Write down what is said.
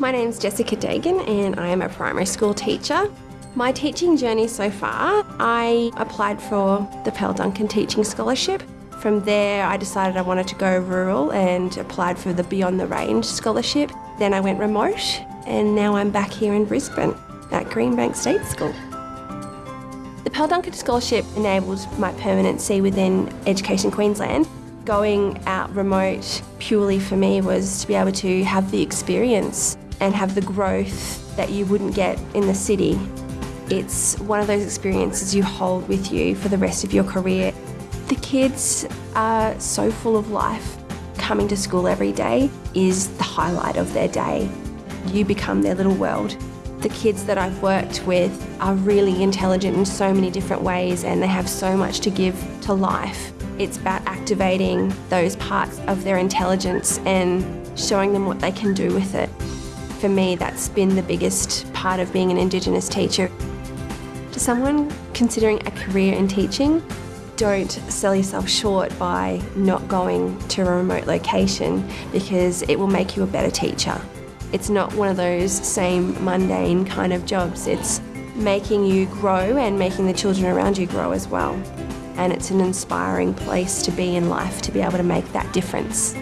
My name's Jessica Dagan and I am a primary school teacher. My teaching journey so far, I applied for the Pearl Duncan Teaching Scholarship. From there, I decided I wanted to go rural and applied for the Beyond the Range Scholarship. Then I went remote and now I'm back here in Brisbane at Greenbank State School. The Pearl Duncan Scholarship enables my permanency within Education Queensland. Going out remote purely for me was to be able to have the experience and have the growth that you wouldn't get in the city. It's one of those experiences you hold with you for the rest of your career. The kids are so full of life. Coming to school every day is the highlight of their day. You become their little world. The kids that I've worked with are really intelligent in so many different ways and they have so much to give to life. It's about activating those parts of their intelligence and showing them what they can do with it. For me, that's been the biggest part of being an Indigenous teacher. To someone considering a career in teaching, don't sell yourself short by not going to a remote location because it will make you a better teacher. It's not one of those same mundane kind of jobs. It's making you grow and making the children around you grow as well. And it's an inspiring place to be in life to be able to make that difference.